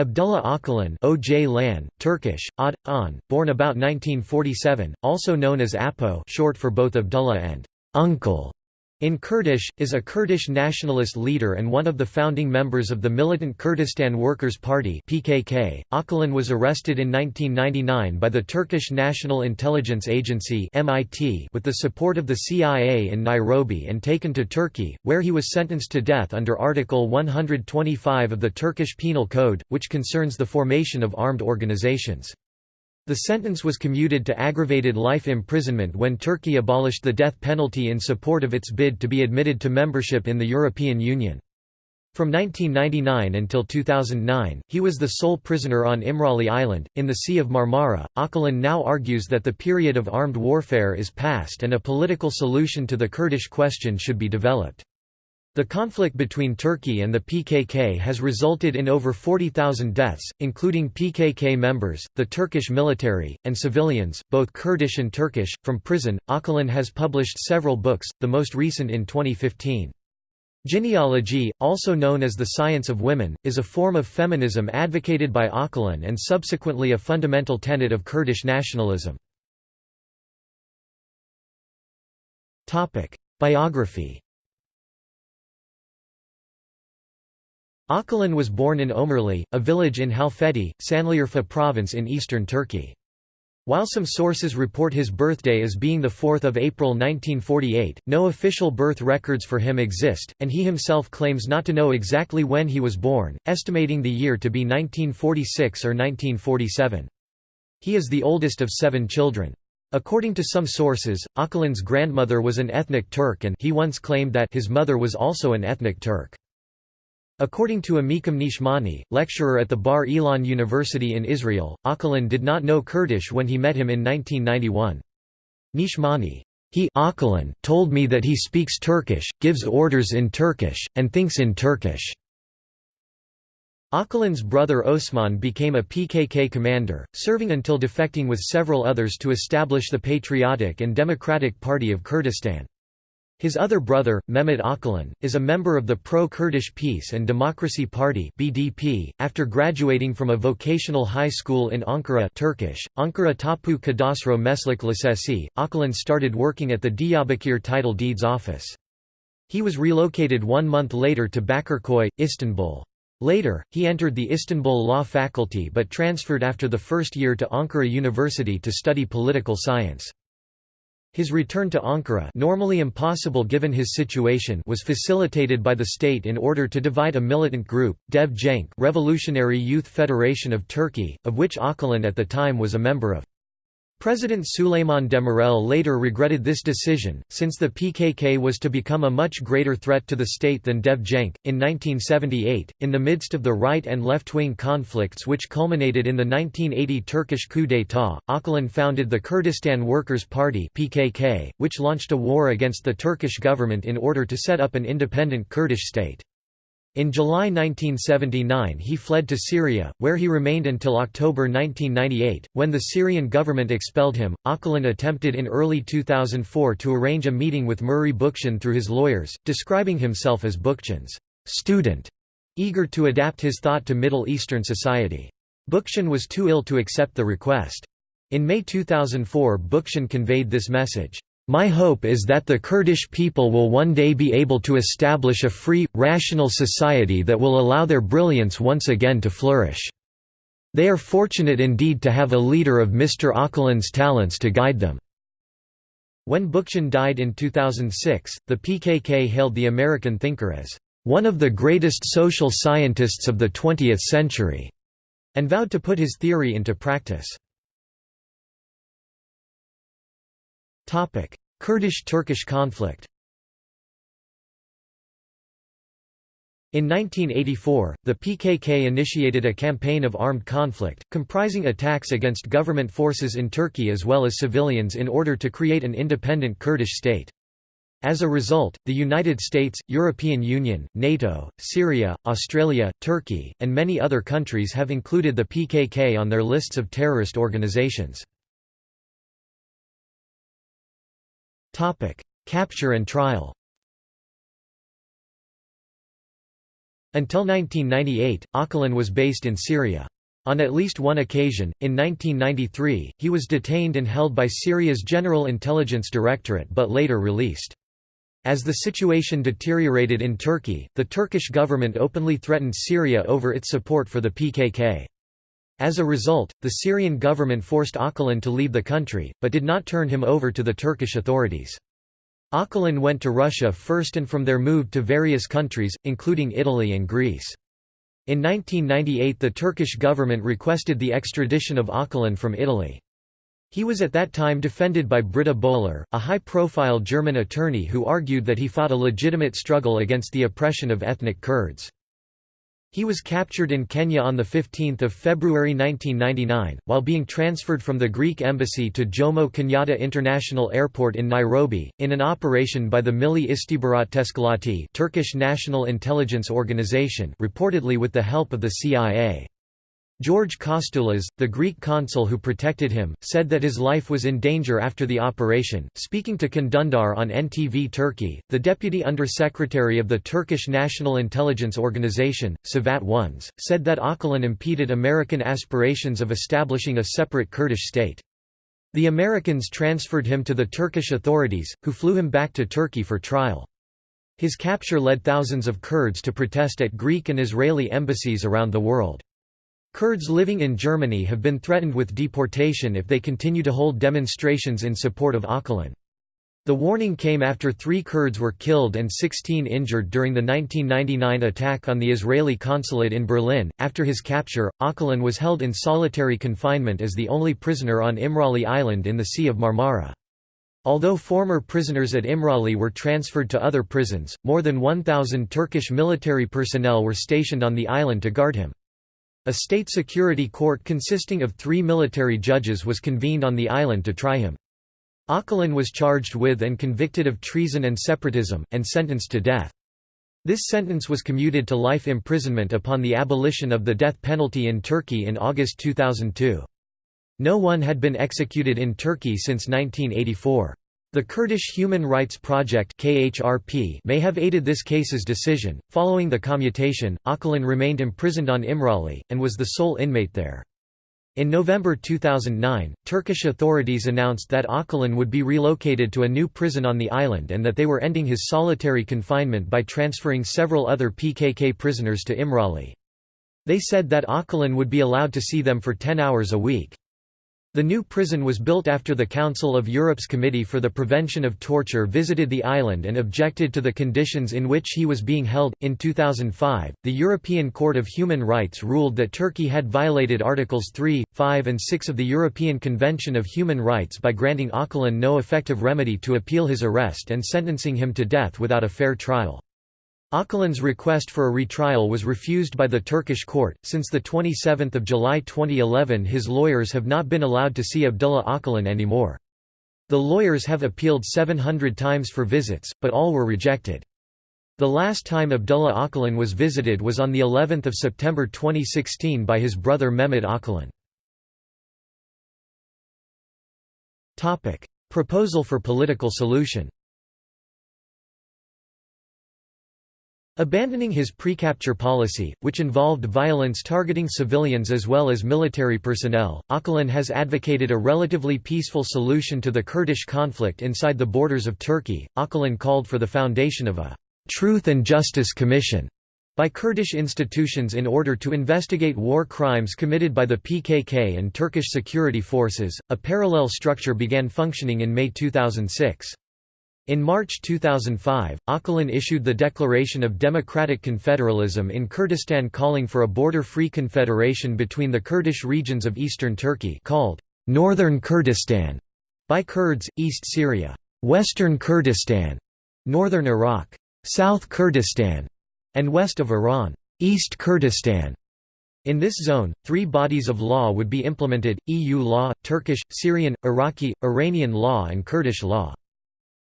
Abdullah Öcalan OJ Lan, Turkish, Ad, An, born about 1947, also known as Apo short for both Abdullah and uncle, in Kurdish, is a Kurdish nationalist leader and one of the founding members of the militant Kurdistan Workers' Party PKK. Öcalan was arrested in 1999 by the Turkish National Intelligence Agency MIT with the support of the CIA in Nairobi and taken to Turkey, where he was sentenced to death under Article 125 of the Turkish Penal Code, which concerns the formation of armed organizations. The sentence was commuted to aggravated life imprisonment when Turkey abolished the death penalty in support of its bid to be admitted to membership in the European Union. From 1999 until 2009, he was the sole prisoner on Imrali Island, in the Sea of Marmara. Öcalan now argues that the period of armed warfare is past and a political solution to the Kurdish question should be developed. The conflict between Turkey and the PKK has resulted in over 40,000 deaths, including PKK members, the Turkish military, and civilians, both Kurdish and Turkish. From prison, Öcalan has published several books, the most recent in 2015. Jineology, also known as the science of women, is a form of feminism advocated by Öcalan and subsequently a fundamental tenet of Kurdish nationalism. Biography Öcalan was born in Ömerli, a village in Halfeti, Sanliurfa province in eastern Turkey. While some sources report his birthday as being 4 April 1948, no official birth records for him exist, and he himself claims not to know exactly when he was born, estimating the year to be 1946 or 1947. He is the oldest of seven children. According to some sources, Öcalan's grandmother was an ethnic Turk and he once claimed that his mother was also an ethnic Turk. According to Amikam Nachmani, lecturer at the Bar Ilan University in Israel, Öcalan did not know Kurdish when he met him in 1991. Nachmani, he told me that he speaks Turkish, gives orders in Turkish, and thinks in Turkish. Öcalan's brother Osman became a PKK commander, serving until defecting with several others to establish the Patriotic and Democratic Party of Kurdistan. His other brother, Mehmet Öcalan, is a member of the Pro-Kurdish Peace and Democracy Party (BDP). After graduating from a vocational high school in Ankara, Turkish, Ankara Tapu Kadastro Meslek Lisesi, Öcalan started working at the Diyarbakir Title Deeds Office. He was relocated one month later to Bakırköy, Istanbul. Later, he entered the Istanbul Law Faculty but transferred after the first year to Ankara University to study political science. His return to Ankara normally impossible given his situation was facilitated by the state in order to divide a militant group, Dev Cenk Revolutionary Youth Federation of Turkey, of which Öcalan at the time was a member of. President Süleyman Demirel later regretted this decision, since the PKK was to become a much greater threat to the state than Dev Cenk. In 1978, in the midst of the right and left wing conflicts which culminated in the 1980 Turkish coup d'état, Öcalan founded the Kurdistan Workers' Party, PKK, which launched a war against the Turkish government in order to set up an independent Kurdish state. In July 1979 he fled to Syria, where he remained until October 1998, when the Syrian government expelled him. Öcalan attempted in early 2004 to arrange a meeting with Murray Bookchin through his lawyers, describing himself as Bookchin's student, eager to adapt his thought to Middle Eastern society. Bookchin was too ill to accept the request. In May 2004 Bookchin conveyed this message. My hope is that the Kurdish people will one day be able to establish a free, rational society that will allow their brilliance once again to flourish. They are fortunate indeed to have a leader of Mr. Öcalan's talents to guide them." When Bookchin died in 2006, the PKK hailed the American thinker as, "...one of the greatest social scientists of the 20th century," and vowed to put his theory into practice. Kurdish–Turkish conflict In 1984, the PKK initiated a campaign of armed conflict, comprising attacks against government forces in Turkey as well as civilians in order to create an independent Kurdish state. As a result, the United States, European Union, NATO, Syria, Australia, Turkey, and many other countries have included the PKK on their lists of terrorist organizations. Topic: Capture and trial. Until 1998, Öcalan was based in Syria. On at least one occasion, in 1993, he was detained and held by Syria's General Intelligence Directorate but later released. As the situation deteriorated in Turkey, the Turkish government openly threatened Syria over its support for the PKK. As a result, the Syrian government forced Öcalan to leave the country, but did not turn him over to the Turkish authorities. Öcalan went to Russia first and from there moved to various countries, including Italy and Greece. In 1998 the Turkish government requested the extradition of Öcalan from Italy. He was at that time defended by Britta Böhler, a high-profile German attorney who argued that he fought a legitimate struggle against the oppression of ethnic Kurds. He was captured in Kenya on 15 February 1999, while being transferred from the Greek embassy to Jomo Kenyatta International Airport in Nairobi, in an operation by the Milli Istihbarat Teşkilatı Turkish National Intelligence Organization reportedly with the help of the CIA. George Kostoulas, the Greek consul who protected him, said that his life was in danger after the operation. Speaking to Can Dündar on NTV Turkey, the deputy undersecretary of the Turkish National Intelligence Organization, Cevat Öneş, said that Öcalan impeded American aspirations of establishing a separate Kurdish state. The Americans transferred him to the Turkish authorities, who flew him back to Turkey for trial. His capture led thousands of Kurds to protest at Greek and Israeli embassies around the world. Kurds living in Germany have been threatened with deportation if they continue to hold demonstrations in support of Öcalan. The warning came after three Kurds were killed and 16 injured during the 1999 attack on the Israeli consulate in Berlin. After his capture, Öcalan was held in solitary confinement as the only prisoner on Imrali Island in the Sea of Marmara. Although former prisoners at Imrali were transferred to other prisons, more than 1,000 Turkish military personnel were stationed on the island to guard him. A state security court consisting of three military judges was convened on the island to try him. Öcalan was charged with and convicted of treason and separatism, and sentenced to death. This sentence was commuted to life imprisonment upon the abolition of the death penalty in Turkey in August 2002. No one had been executed in Turkey since 1984. The Kurdish Human Rights Project (KHRP) may have aided this case's decision. Following the commutation, Öcalan remained imprisoned on Imrali and was the sole inmate there. In November 2009, Turkish authorities announced that Öcalan would be relocated to a new prison on the island and that they were ending his solitary confinement by transferring several other PKK prisoners to Imrali. They said that Öcalan would be allowed to see them for 10 hours a week. The new prison was built after the Council of Europe's Committee for the Prevention of Torture visited the island and objected to the conditions in which he was being held. In 2005, the European Court of Human Rights ruled that Turkey had violated Articles 3, 5, and 6 of the European Convention of Human Rights by granting Öcalan no effective remedy to appeal his arrest and sentencing him to death without a fair trial. Öcalan's request for a retrial was refused by the Turkish court. Since the 27 July 2011 his lawyers have not been allowed to see Abdullah Öcalan anymore. The lawyers have appealed 700 times for visits, but all were rejected. The last time Abdullah Öcalan was visited was on the 11th of September 2016 by his brother Mehmet Öcalan. Topic: Proposal for political solution. Abandoning his pre-capture policy, which involved violence targeting civilians as well as military personnel, Öcalan has advocated a relatively peaceful solution to the Kurdish conflict inside the borders of Turkey. Öcalan called for the foundation of a «Truth and Justice Commission» by Kurdish institutions in order to investigate war crimes committed by the PKK and Turkish security forces. A parallel structure began functioning in May 2006. In March 2005, Öcalan issued the Declaration of Democratic Confederalism in Kurdistan calling for a border-free confederation between the Kurdish regions of eastern Turkey called Northern Kurdistan by Kurds, East Syria, Western Kurdistan, Northern Iraq, South Kurdistan, and west of Iran, East Kurdistan. In this zone, three bodies of law would be implemented, EU law, Turkish, Syrian, Iraqi, Iranian law and Kurdish law.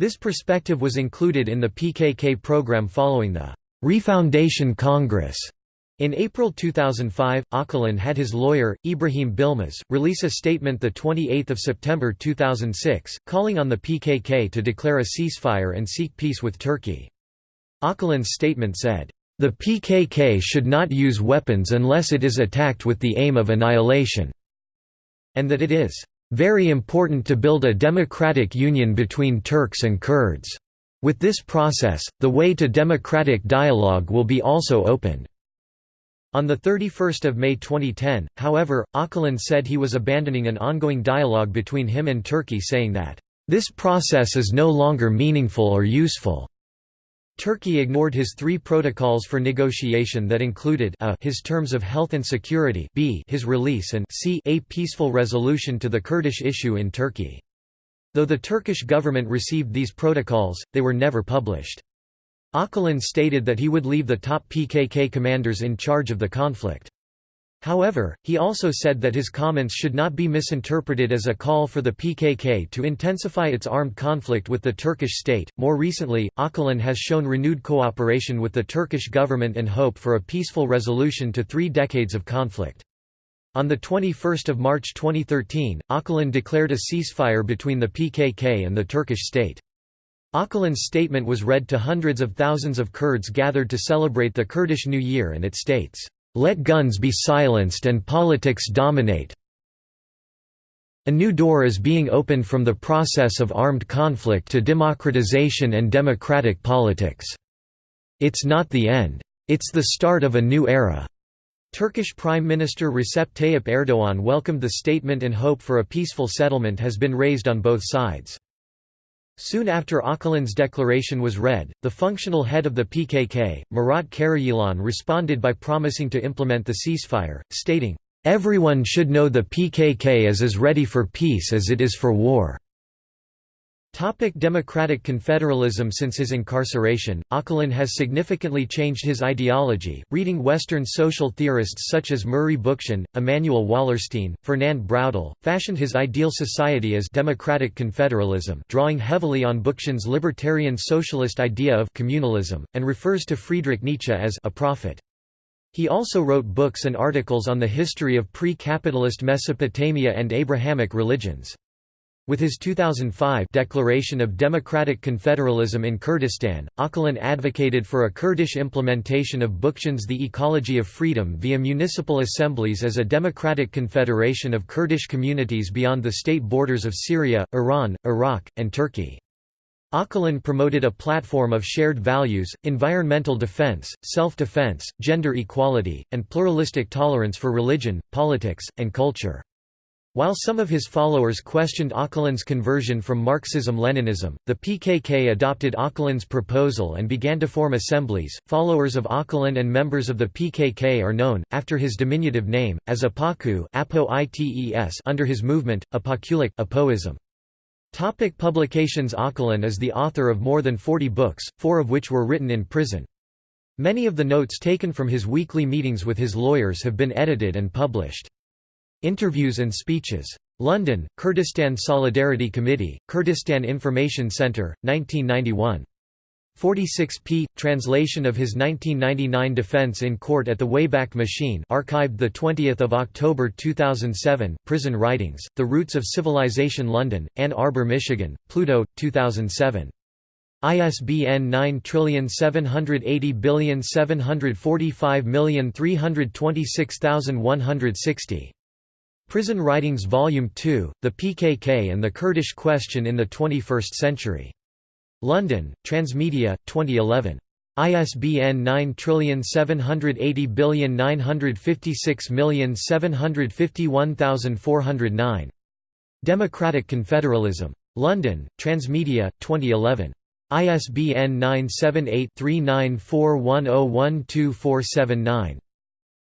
This perspective was included in the PKK program following the Refoundation Congress. In April 2005, Öcalan had his lawyer, Ibrahim Bilmez, release a statement 28 September 2006, calling on the PKK to declare a ceasefire and seek peace with Turkey. Öcalan's statement said, The PKK should not use weapons unless it is attacked with the aim of annihilation, and that it is very important to build a democratic union between Turks and Kurds. With this process, the way to democratic dialogue will be also opened. On 31 May 2010, however, Öcalan said he was abandoning an ongoing dialogue between him and Turkey saying that, "...this process is no longer meaningful or useful." Turkey ignored his three protocols for negotiation that included a his terms of health and security b his release and c a peaceful resolution to the Kurdish issue in Turkey. Though the Turkish government received these protocols, they were never published. Öcalan stated that he would leave the top PKK commanders in charge of the conflict. However, he also said that his comments should not be misinterpreted as a call for the PKK to intensify its armed conflict with the Turkish state. More recently, Öcalan has shown renewed cooperation with the Turkish government and hope for a peaceful resolution to three decades of conflict. On 21 March 2013, Öcalan declared a ceasefire between the PKK and the Turkish state. Öcalan's statement was read to hundreds of thousands of Kurds gathered to celebrate the Kurdish New Year and it states, "...let guns be silenced and politics dominate a new door is being opened from the process of armed conflict to democratization and democratic politics. It's not the end. It's the start of a new era." Turkish Prime Minister Recep Tayyip Erdoğan welcomed the statement and hope for a peaceful settlement has been raised on both sides. Soon after Öcalan's declaration was read, the functional head of the PKK, Murat Karayilan responded by promising to implement the ceasefire, stating, "...everyone should know the PKK is as ready for peace as it is for war." Topic Democratic Confederalism Since his incarceration, Öcalan has significantly changed his ideology, reading Western social theorists such as Murray Bookchin, Immanuel Wallerstein, Fernand Braudel, fashioned his ideal society as democratic confederalism drawing heavily on Bookchin's libertarian socialist idea of communalism, and refers to Friedrich Nietzsche as a prophet. He also wrote books and articles on the history of pre-capitalist Mesopotamia and Abrahamic religions. With his 2005 Declaration of Democratic Confederalism in Kurdistan, Öcalan advocated for a Kurdish implementation of Bookchin's The Ecology of Freedom via municipal assemblies as a democratic confederation of Kurdish communities beyond the state borders of Syria, Iran, Iraq, and Turkey. Öcalan promoted a platform of shared values, environmental defense, self-defense, gender equality, and pluralistic tolerance for religion, politics, and culture. While some of his followers questioned Öcalan's conversion from Marxism-Leninism, the PKK adopted Öcalan's proposal and began to form assemblies. Followers of Öcalan and members of the PKK are known, after his diminutive name, as Apocu under his movement, Apoculuk Apoism. Topic publications Öcalan is the author of more than 40 books, four of which were written in prison. Many of the notes taken from his weekly meetings with his lawyers have been edited and published. Interviews and speeches. London, Kurdistan Solidarity Committee, Kurdistan Information Centre, 1991. 46 p. Translation of his 1999 defense in court at the Wayback Machine archived 20 October 2007 Prison Writings, The Roots of Civilization London, Ann Arbor, Michigan, Pluto, 2007. ISBN 9780745326160. Prison Writings Volume 2, The PKK and the Kurdish Question in the 21st Century. London, Transmedia, 2011. ISBN 9780956751409. Democratic Confederalism. London, Transmedia, 2011. ISBN 978 3941012479.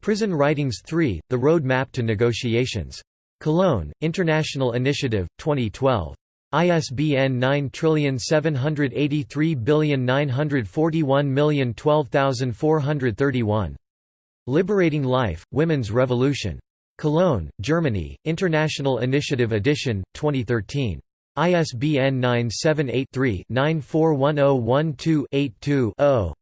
Prison Writings 3, The Road Map to Negotiations. Cologne, International Initiative, 2012. ISBN 9783941012431. Liberating Life, Women's Revolution. Cologne, Germany, International Initiative Edition, 2013. ISBN 978 3 941012 82 0.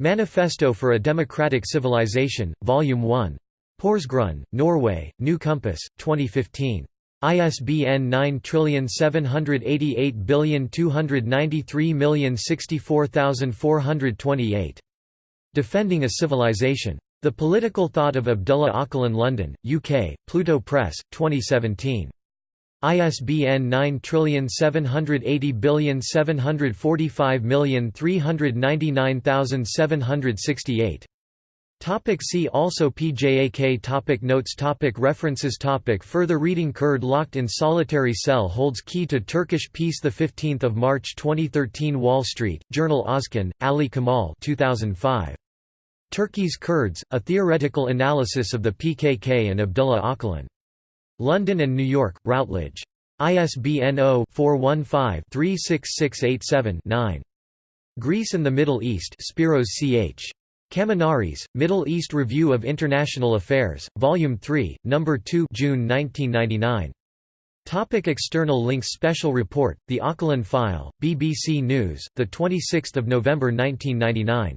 Manifesto for a Democratic Civilization, Volume 1. Porsgrunn, Norway, New Compass, 2015. ISBN 9788293064428. Defending a Civilization. The Political Thought of Abdullah Öcalan London, UK, Pluto Press, 2017. ISBN 9780745399768. Topic see also PJAK topic Notes topic References topic Further reading Kurd locked in solitary cell holds key to Turkish peace 15 March 2013 Wall Street, Journal Ozkan, Ali Kemal 2005. Turkey's Kurds, A Theoretical Analysis of the PKK and Abdullah Öcalan. London and New York, Routledge. ISBN 0-415-36687-9. Greece and the Middle East Spiros Ch. Kaminaris, Middle East Review of International Affairs, Volume 3, No. 2 June 1999. Topic external links Special Report, The Öcalan File, BBC News, 26 November 1999.